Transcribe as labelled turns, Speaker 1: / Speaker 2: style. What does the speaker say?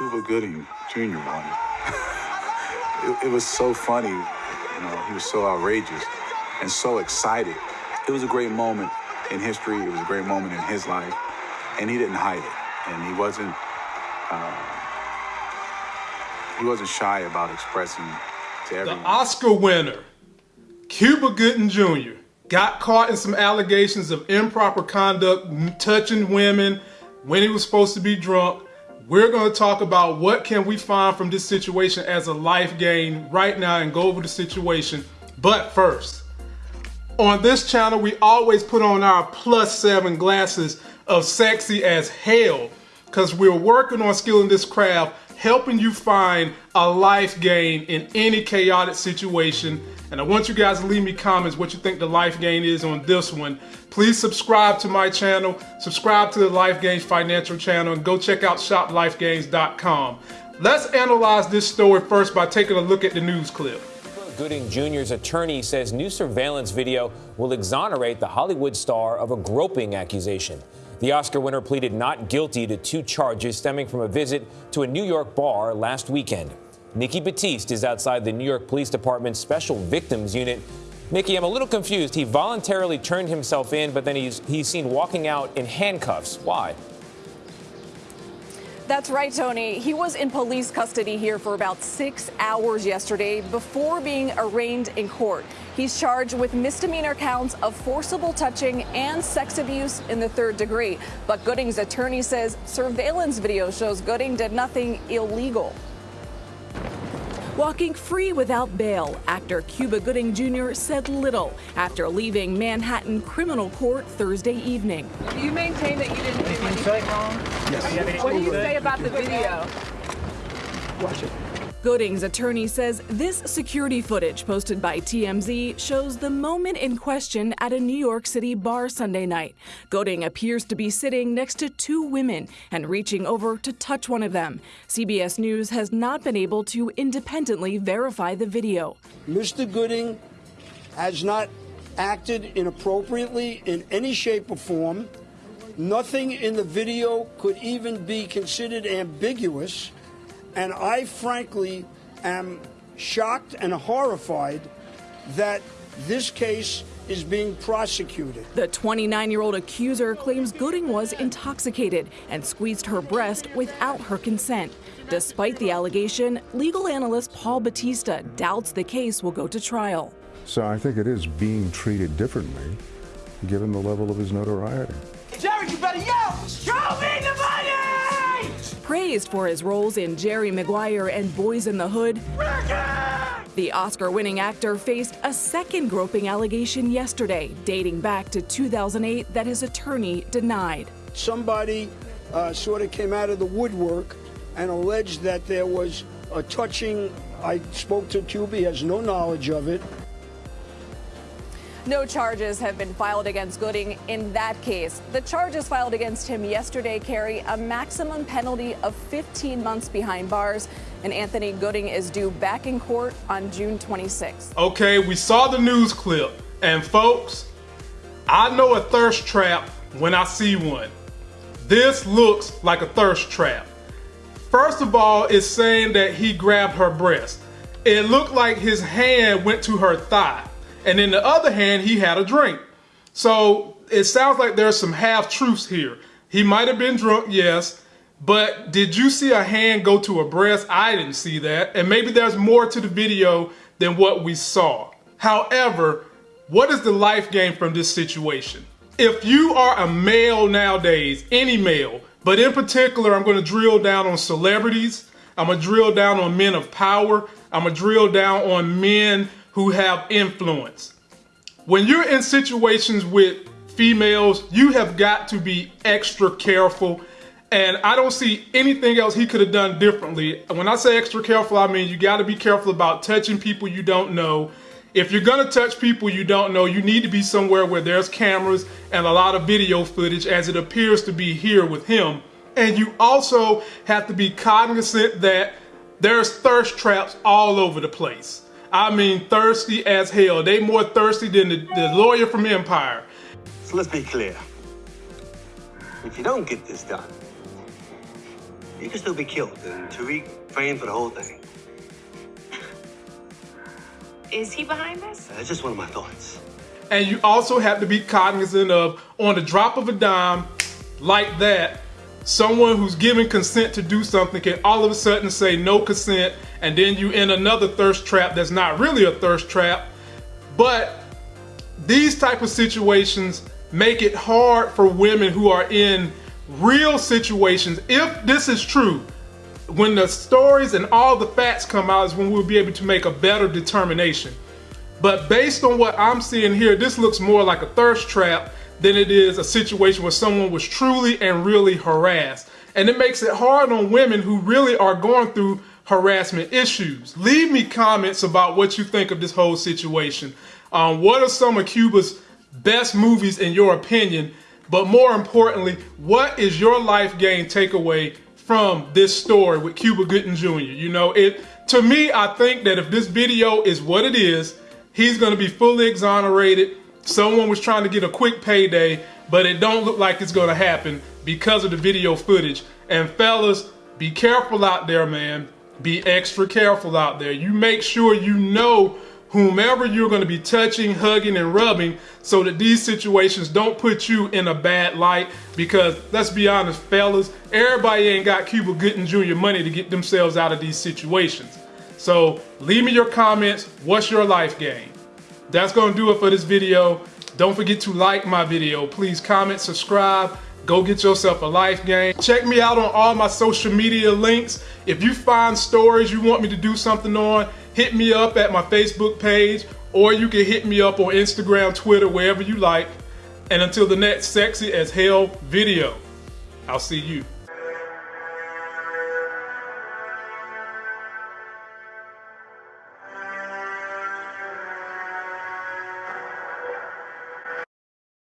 Speaker 1: Cuba Gooding Jr. won. it, it was so funny. You know, he was so outrageous and so excited. It was a great moment in history. It was a great moment in his life, and he didn't hide it. And he wasn't uh, he wasn't shy about expressing to everyone.
Speaker 2: The Oscar winner, Cuba Gooding Jr., got caught in some allegations of improper conduct, touching women when he was supposed to be drunk. We're going to talk about what can we find from this situation as a life gain right now and go over the situation. But first, on this channel, we always put on our plus seven glasses of sexy as hell because we're working on skilling this craft, helping you find a life gain in any chaotic situation. And I want you guys to leave me comments what you think the life gain is on this one. Please subscribe to my channel, subscribe to the Life Gains Financial channel, and go check out shoplifegains.com. Let's analyze this story first by taking a look at the news clip.
Speaker 3: Gooding Jr.'s attorney says new surveillance video will exonerate the Hollywood star of a groping accusation. The Oscar winner pleaded not guilty to two charges stemming from a visit to a New York bar last weekend. Nikki Batiste is outside the New York Police Department's Special Victims Unit. Nikki, I'm a little confused. He voluntarily turned himself in, but then he's, he's seen walking out in handcuffs. Why?
Speaker 4: That's right, Tony. He was in police custody here for about six hours yesterday before being arraigned in court. He's charged with misdemeanor counts of forcible touching and sex abuse in the third degree. But Gooding's attorney says surveillance video shows Gooding did nothing illegal.
Speaker 5: Walking free without bail, actor Cuba Gooding Jr. said little after leaving Manhattan criminal court Thursday evening.
Speaker 6: Do you maintain that you didn't do anything wrong? Yes. What do you say about the video?
Speaker 5: Watch it. Gooding's attorney says this security footage posted by TMZ shows the moment in question at a New York City bar Sunday night. Gooding appears to be sitting next to two women and reaching over to touch one of them. CBS News has not been able to independently verify the video.
Speaker 7: Mr. Gooding has not acted inappropriately in any shape or form. Nothing in the video could even be considered ambiguous. And I frankly am shocked and horrified that this case is being prosecuted.
Speaker 5: The 29 year old accuser claims Gooding was intoxicated and squeezed her breast without her consent. Despite the allegation, legal analyst Paul Batista doubts the case will go to trial.
Speaker 8: So I think it is being treated differently given the level of his notoriety.
Speaker 9: Jerry, you better yell!
Speaker 5: Praised for his roles in Jerry Maguire and Boyz n the Hood, the Oscar winning actor faced a second groping allegation yesterday, dating back to 2008, that his attorney denied.
Speaker 7: Somebody uh, sort of came out of the woodwork and alleged that there was a touching. I spoke to Cuba, he has no knowledge of it.
Speaker 4: No charges have been filed against Gooding in that case. The charges filed against him yesterday carry a maximum penalty of 15 months behind bars, and Anthony Gooding is due back in court on June 26.
Speaker 2: Okay, we saw the news clip, and folks, I know a thirst trap when I see one. This looks like a thirst trap. First of all, it's saying that he grabbed her breast. It looked like his hand went to her thigh. And in the other hand, he had a drink. So it sounds like there's some half truths here. He might have been drunk, yes, but did you see a hand go to a breast? I didn't see that. And maybe there's more to the video than what we saw. However, what is the life gain from this situation? If you are a male nowadays, any male, but in particular, I'm going to drill down on celebrities. I'm to drill down on men of power. I'm to drill down on men who have influence. When you're in situations with females, you have got to be extra careful. And I don't see anything else he could have done differently. When I say extra careful, I mean you got to be careful about touching people you don't know. If you're going to touch people you don't know, you need to be somewhere where there's cameras and a lot of video footage, as it appears to be here with him. And you also have to be cognizant that there's thirst traps all over the place. I mean thirsty as hell. They more thirsty than the, the lawyer from Empire.
Speaker 10: So let's be clear. If you don't get this done, you can still be killed and Tariq framed for the whole thing.
Speaker 11: Is he behind this?
Speaker 10: That's just one of my thoughts.
Speaker 2: And you also have to be cognizant of, on the drop of a dime, like that, someone who's giving consent to do something can all of a sudden say no consent, and then you in another thirst trap that's not really a thirst trap. But these type of situations make it hard for women who are in real situations. If this is true, when the stories and all the facts come out is when we'll be able to make a better determination. But based on what I'm seeing here, this looks more like a thirst trap than it is a situation where someone was truly and really harassed. And it makes it hard on women who really are going through harassment issues. Leave me comments about what you think of this whole situation. Um, what are some of Cuba's best movies in your opinion? But more importantly, what is your life gain takeaway from this story with Cuba Gooding Jr.? You know, it to me, I think that if this video is what it is, he's going to be fully exonerated. Someone was trying to get a quick payday, but it don't look like it's going to happen because of the video footage. And fellas, be careful out there, man. Be extra careful out there. You make sure you know whomever you're going to be touching, hugging, and rubbing so that these situations don't put you in a bad light. Because let's be honest, fellas, everybody ain't got Cuba Gooding Jr. money to get themselves out of these situations. So leave me your comments. What's your life game? That's going to do it for this video. Don't forget to like my video. Please comment, subscribe. Go get yourself a life game. Check me out on all my social media links. If you find stories you want me to do something on, hit me up at my Facebook page, or you can hit me up on Instagram, Twitter, wherever you like. And until the next sexy as hell video, I'll see you.